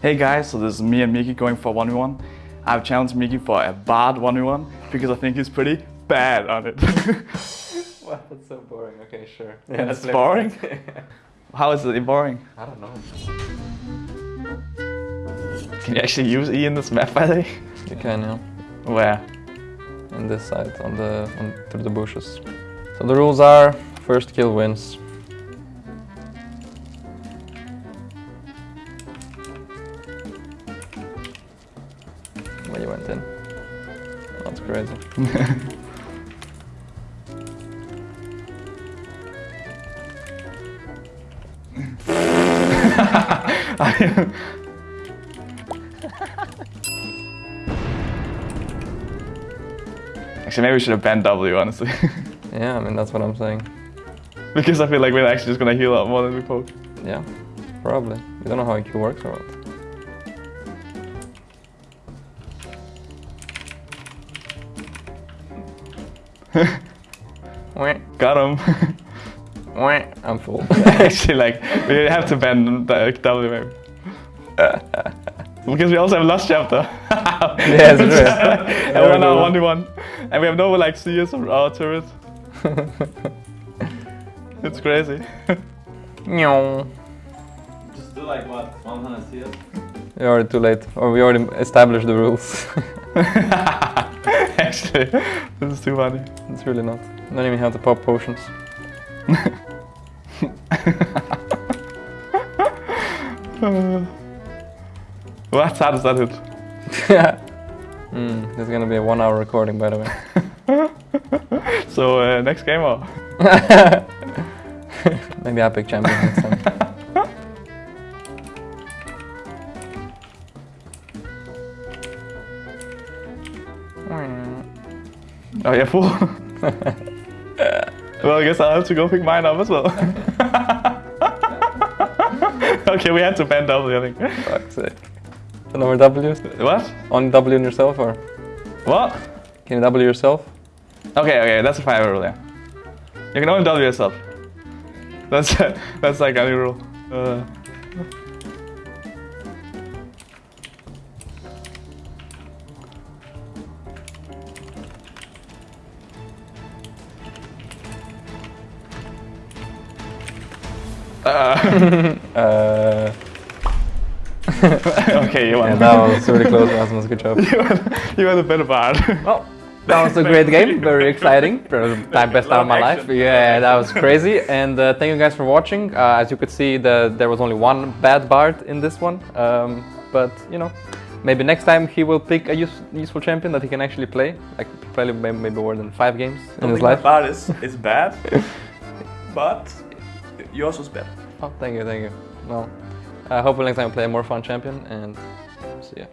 Hey guys, so this is me and Miki going for 1v1. I've challenged Miki for a Bard 1v1 because I think he's pretty bad on it. Wow, that's so boring. Okay, sure. Yeah, it's boring? How is it boring? I don't know. Can you actually use E in this map by the way? You can, yeah. Where? In this side, on the on through the bushes. So the rules are: first kill wins. Went in. That's crazy. Actually, maybe we should have banned W, honestly. Yeah, I mean that's what I'm saying. because I feel like we're actually just gonna heal up more than we poke. Yeah, probably. We don't know how IQ works or what. Got him. wah. I'm full. actually, like, we have to ban the W maybe. because we also have Lost Chapter. Yes, it is. and we're now 1v1. And we have no, like, CS or our turret. it's crazy. Meow. Just do like what? 100 CS? You're already too late. Or we already established the rules. Actually, this is too funny. it's really not. I Don't even have the pop potions. what? How does that hit? mm, this is gonna be a one hour recording by the way. So, uh, next game or? Maybe I pick champion next time. Oh, yeah, full. well, I guess I'll have to go pick mine up as well. okay, we had to ban W, I think. Fuck's sake. So no more W's? What? On W on yourself or? What? Can you W yourself? Okay, okay, that's a fire rule, yeah. You can only W yourself. That's that's like any rule. Uh, uh, Uh, okay, you won. yeah, that was really close, Rasmus. Good job. you won. You won the better part. Well, that was a great game. Very exciting. Time best time of my life. Yeah, that was crazy. And uh, thank you guys for watching. Uh, as you could see, the, there was only one bad Bard in this one. Um, but you know, maybe next time he will pick a use, useful champion that he can actually play. Like probably maybe more than five games in his life. Bad is is bad, but yours was better. Oh, thank you, thank you. Well, uh, hopefully next time we play a more fun champion and see ya.